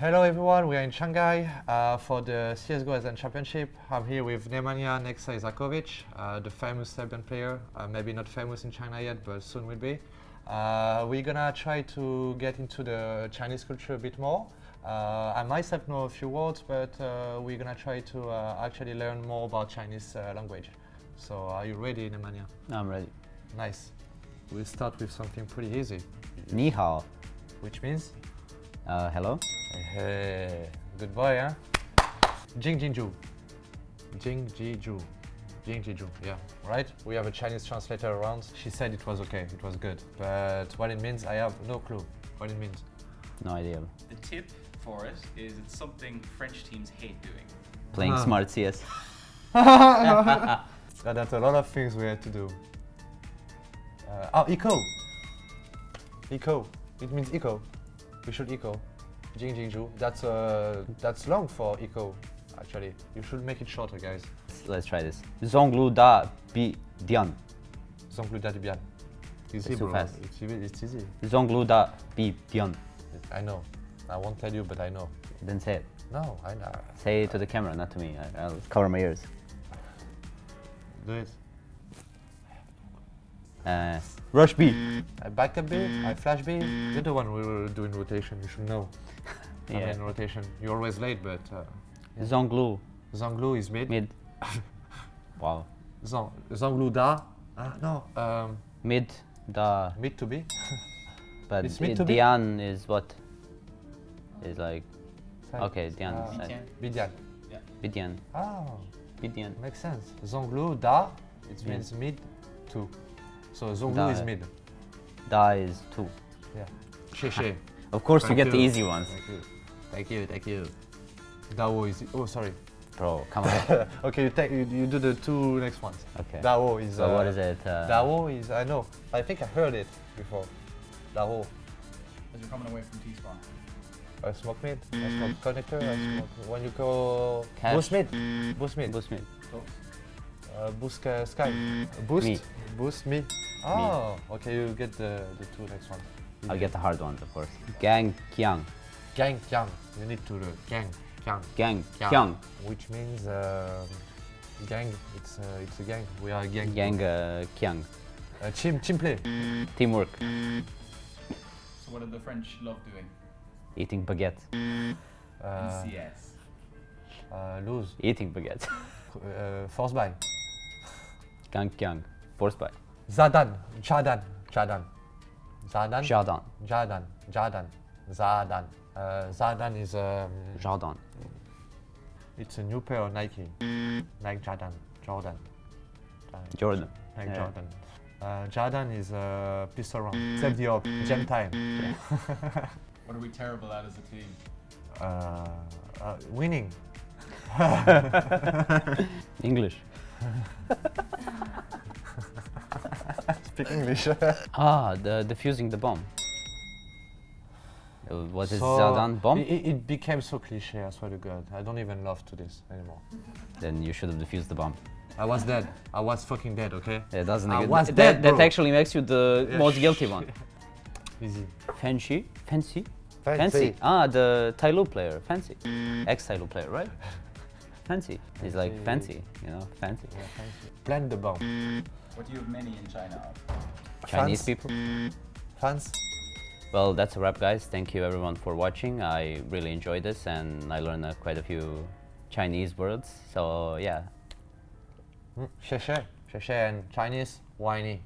Hello everyone, we are in Shanghai uh, for the CSGO ASEAN Championship. I'm here with Nemanja Nexa Isaković, uh, the famous Serbian player. Uh, maybe not famous in China yet, but soon will be. Uh, we're gonna try to get into the Chinese culture a bit more. Uh, I myself know a few words, but uh, we're gonna try to actually learn more about Chinese language. So are you ready, Nemanja? I'm ready. Nice. We'll start with something pretty easy. Ni hao. Which means? Hello. Hey, good boy, huh? Jing Jinju. Jing Jiju. Jing Jiju, yeah, right? We have a Chinese translator around. She said it was okay, it was good. But what it means, I have no clue what it means. No idea. The tip for it is it's something French teams hate doing. Playing huh. smart CS. that's a lot of things we had to do. Uh, oh, eco. Eco. It means eco. We should eco. Jing Jingju. That's uh, that's long for eco. Actually, you should make it shorter, guys. Let's try this. Zonglu da bi dian. Zonglu da bian. Easy, it's too bro. fast. It's, it's easy. Zonglu da bi dian. I know. I won't tell you, but I know. Then say it. No, I know. Say it to the camera, not to me. I, will cover my ears. Do it. Uh, rush B. I back a bit, I flash B. You're the one we were doing rotation, you should know. yeah. I mean rotation. You're always late, but... Uh, yeah. Zonglu. Zonglu is mid. Mid. wow. Zong, Zonglu da. Uh, no. Um, mid da. Mid to B. but it's mid to Dian is what? Is like... Side. Okay, Dian. Uh, Bidian. Yeah. Bidian. Oh. Bidian. Makes sense. Zonglu da, it means mid to. So Zonglu is mid. Da is two. Yeah. She she. of course thank you get you. the easy ones. Thank you. Thank you, thank you. Dao is oh sorry. Bro, come on. okay, you take you, you, do the two next ones. Okay. Dao is. So uh, what is it? Uh, Dao is I know. I think I heard it before. Dao. As you're coming away from T spawn. I smoke mid. I smoke connector. I smoke when you go Cash. boost mid. Boost mid. Boost mid. Uh, boost uh, sky. Boost. Me. Boost mid. Oh, Me. okay, you get the, the two next ones. I'll get the hard ones, of course. Gang Kiang. Gang Kiang. You need to the gang Kiang. Gang Kiang. Which means uh, gang. It's uh, it's a gang. We are a gang. Gang uh, Kiang. Uh, chim chim play. Teamwork. So what do the French love doing? Eating baguette. Uh, CS. Uh, lose. Eating baguette. uh, force buy. Gang Kiang. Force buy. Zadan, Jadan, Jadan. Zadan? Jadan. Jadan, Jadan, Zadan. Uh, Zadan is um, Jadan. It's a new pair of Nike. Nike Jadan, Jordan. Jordan. Nike yeah. Jordan. Uh, Jadan is a uh, pistol round. Save the up, gem time. what are we terrible at as a team? Uh, uh, winning. English. Speak English. ah, the defusing the bomb. Was it so Zadan bomb? It, it, became so cliche, I swear to God. I don't even love to this anymore. Then you should have defused the bomb. I was dead. I was fucking dead, okay? Yeah, doesn't I was that, dead, That actually makes you the yeah, most guilty one. Easy. Fancy? Fancy? Fancy. Fancy. Ah, the Tyloo player. Fancy. Ex-Tyloo player, right? fancy. He's like fancy, you know, fancy. Yeah, fancy. Plant the bomb. What do you have many in China Chinese people? Fans? Well, that's a wrap, guys. Thank you everyone for watching. I really enjoyed this and I learned uh, quite a few Chinese words. So, yeah. Mm, 谢谢,谢谢 and Chinese, whiny.